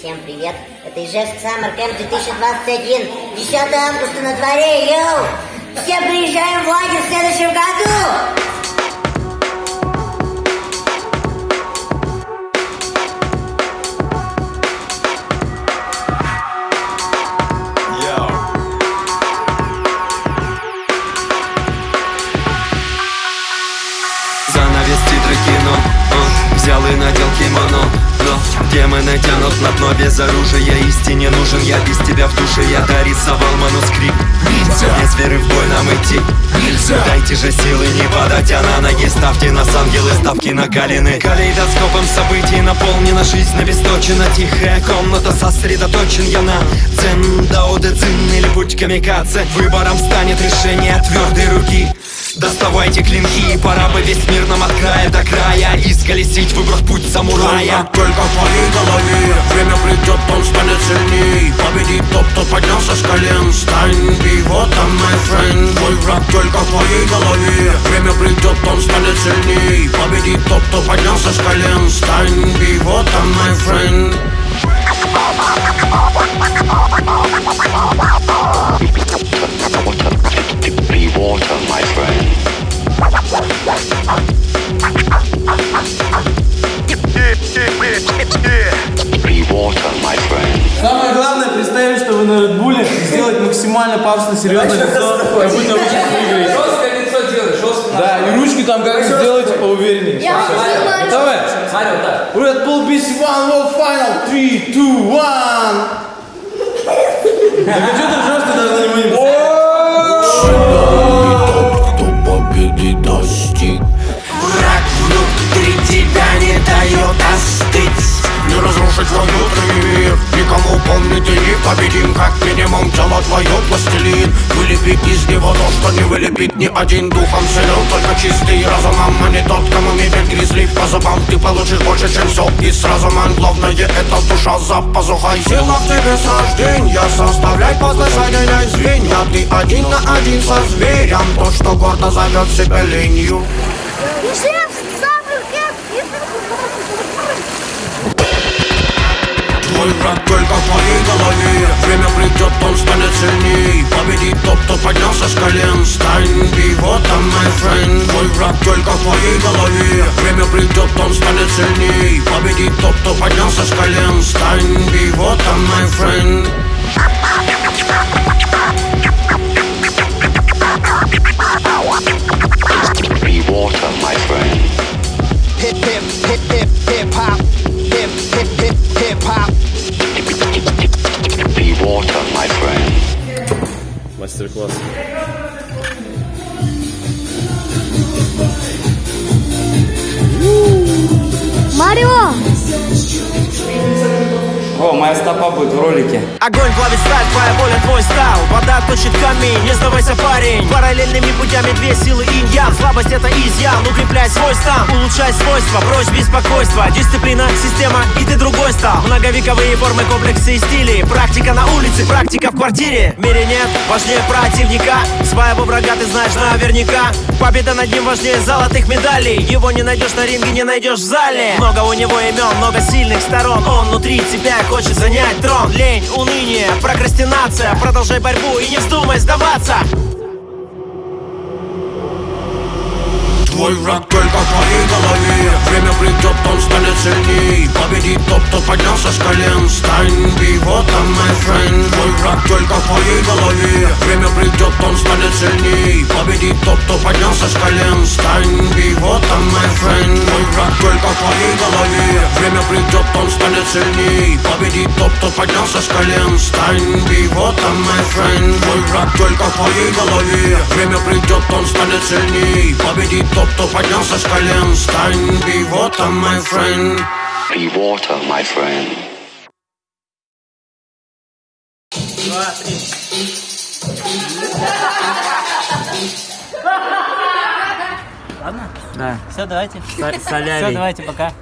Всем привет! Это Ижевск Summer Camp 2021. 10 августа на дворе, йоу! Все приезжаем в лагерь в следующем году! Занавес титры кино О, Взял и надел кимоно Но демоны тянут на дно без оружия. Истине нужен я без тебя в душе Я. Дорисовал манускрипт. Без веры в бой нам идти. Дайте же силы не падать, а на ноги ставьте нас ангелы, ставки на галины. Калейдоскопом событий наполнена жизнь обесточена Тихая комната. Сосредоточен я на Дзен, дао дэ цин или путь камикадзе. Выбором станет решение твердой руки Доставайте клинки, пора бы весь мир нам от края до края Исколесить, выбрав путь самурая. Только в твоей голове Время придет, он станет сильней. Победит тот, кто поднялся с колен Стань он, my friend. Твой враг только в твоей голове Время придет, он станет сильней. Победит тот, кто поднялся с колен Стань он, my friend максимально пафосно серьезное лицо, как будто вы сейчас выиграете. Жесткое лицо делай, жестко. Да, и ручки там как сделайте поувереннее. Я понимаю. Готовы? Смотри, вот так. Red Bull BC One World Final 3, 2, 1 минимум тело твое пластилин. Вылепить из него то, что не вылепит ни один Духом. Силен, только чистый разумом. А не тот, кому метит гризли по зубам. Ты получишь больше, чем все И с разумом главное это душа за пазухой. Сила в тебе сождения Составляй подле соединяй звенья Ты один на один со зверем. То, что гордо зовет себя ленью. Ижевск, Твой враг только в твоей голове Время придет, он станет сильней Победит тот, кто поднялся с колен Стань би, вот он, my friend Твой враг только в твоей голове Время придет, он станет сильней Победит тот, кто поднялся с колен Стань би, вот он, my friend Be water, my friend. hip hip hip hip hip hop hip Masterclass. Mario! Ó, моя стопа будет в ролике. Огонь плавит сталь, твоя воля, твой стал. Вода точит камень, не сдавайся, парень. Параллельными путями две силы инь-ян Слабость это изъян, укрепляй свой стан Улучшай свойства, брось беспокойство Дисциплина, система, и ты другой стал. Многовековые формы, комплексы и стили. Практика на улице, практика в квартире. В мире нет важнее противника. Своего врага ты знаешь наверняка. Победа над ним важнее золотых медалей. Его не найдешь на ринге, не найдешь в зале. Много у него имен, много сильных сторон. Он внутри тебя хочет занять трон Лень, уныние, прокрастинация. Продолжай борьбу и не вздумай сдаваться. Твой враг только в твоей голове. Время придет, он станет сильней. Победит тот, кто поднялся с колен. Стань он, my friend. Твой враг только в твоей голове. Время придет, он станет сильней. Победит тот, кто поднялся с колен. Стань он, my friend Твоей голове Время придет, он станет сильней. Победит тот, кто поднялся с колен. Стань он, my friend. Твой враг только в твоей голове. Время придет, он станет сильней. Победит тот, кто поднялся с колен. Стань би, вот он, my friend. Be water, my friend. Все, давайте. Все, давайте, пока.